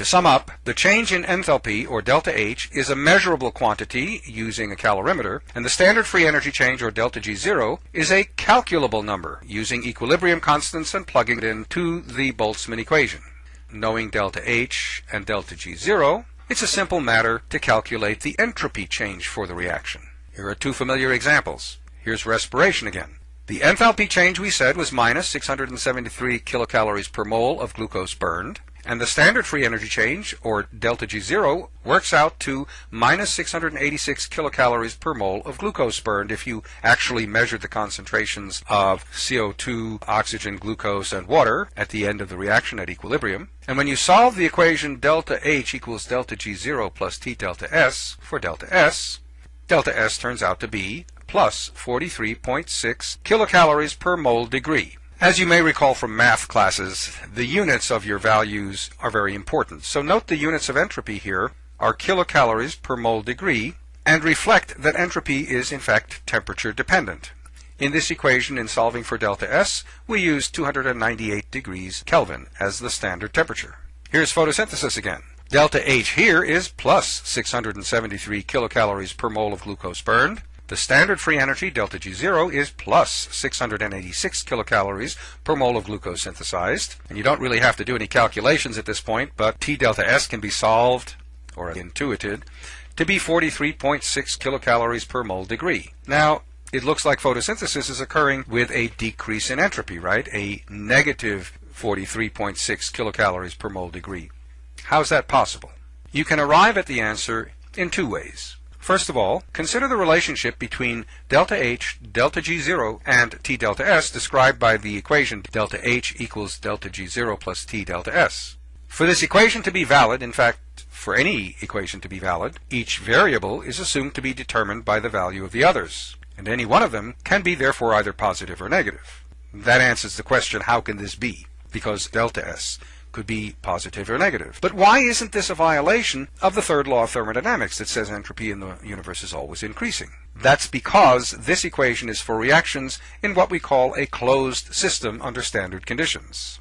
To sum up, the change in enthalpy, or delta H, is a measurable quantity using a calorimeter, and the standard free energy change, or delta G0, is a calculable number using equilibrium constants and plugging it into the Boltzmann equation. Knowing delta H and delta G0, it's a simple matter to calculate the entropy change for the reaction. Here are two familiar examples. Here's respiration again. The enthalpy change we said was minus 673 kilocalories per mole of glucose burned. And the standard free energy change, or delta G0, works out to minus 686 kilocalories per mole of glucose burned if you actually measured the concentrations of CO2, oxygen, glucose, and water at the end of the reaction at equilibrium. And when you solve the equation delta H equals delta G0 plus T delta S for delta S, delta S turns out to be plus 43.6 kilocalories per mole degree. As you may recall from math classes, the units of your values are very important. So note the units of entropy here are kilocalories per mole degree and reflect that entropy is in fact temperature dependent. In this equation, in solving for delta S, we use 298 degrees Kelvin as the standard temperature. Here's photosynthesis again. Delta H here is plus 673 kilocalories per mole of glucose burned. The standard free energy, delta G0, is plus 686 kilocalories per mole of glucose synthesized. And you don't really have to do any calculations at this point, but T delta S can be solved, or intuited, to be 43.6 kilocalories per mole degree. Now, it looks like photosynthesis is occurring with a decrease in entropy, right? A negative 43.6 kilocalories per mole degree. How's that possible? You can arrive at the answer in two ways. First of all, consider the relationship between delta H, delta G0, and T delta S described by the equation delta H equals delta G0 plus T delta S. For this equation to be valid, in fact, for any equation to be valid, each variable is assumed to be determined by the value of the others, and any one of them can be therefore either positive or negative. That answers the question, how can this be? Because delta S could be positive or negative. But why isn't this a violation of the third law of thermodynamics that says entropy in the universe is always increasing? That's because this equation is for reactions in what we call a closed system under standard conditions.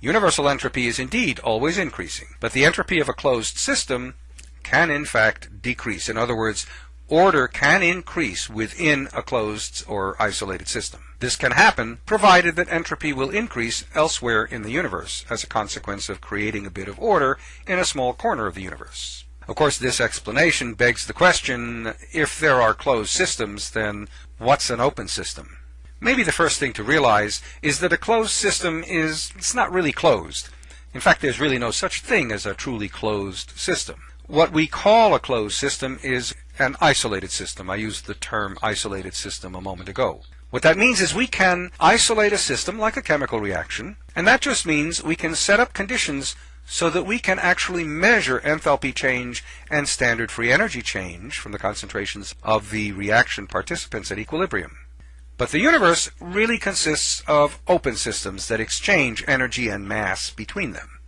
Universal entropy is indeed always increasing, but the entropy of a closed system can in fact decrease. In other words, order can increase within a closed or isolated system. This can happen provided that entropy will increase elsewhere in the universe as a consequence of creating a bit of order in a small corner of the universe. Of course, this explanation begs the question, if there are closed systems, then what's an open system? Maybe the first thing to realize is that a closed system is it's not really closed. In fact, there's really no such thing as a truly closed system. What we call a closed system is an isolated system. I used the term isolated system a moment ago. What that means is we can isolate a system like a chemical reaction, and that just means we can set up conditions so that we can actually measure enthalpy change and standard free energy change from the concentrations of the reaction participants at equilibrium. But the universe really consists of open systems that exchange energy and mass between them.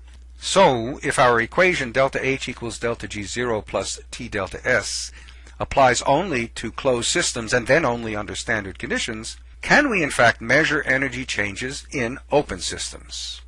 So, if our equation delta H equals delta G0 plus T delta S applies only to closed systems and then only under standard conditions, can we in fact measure energy changes in open systems?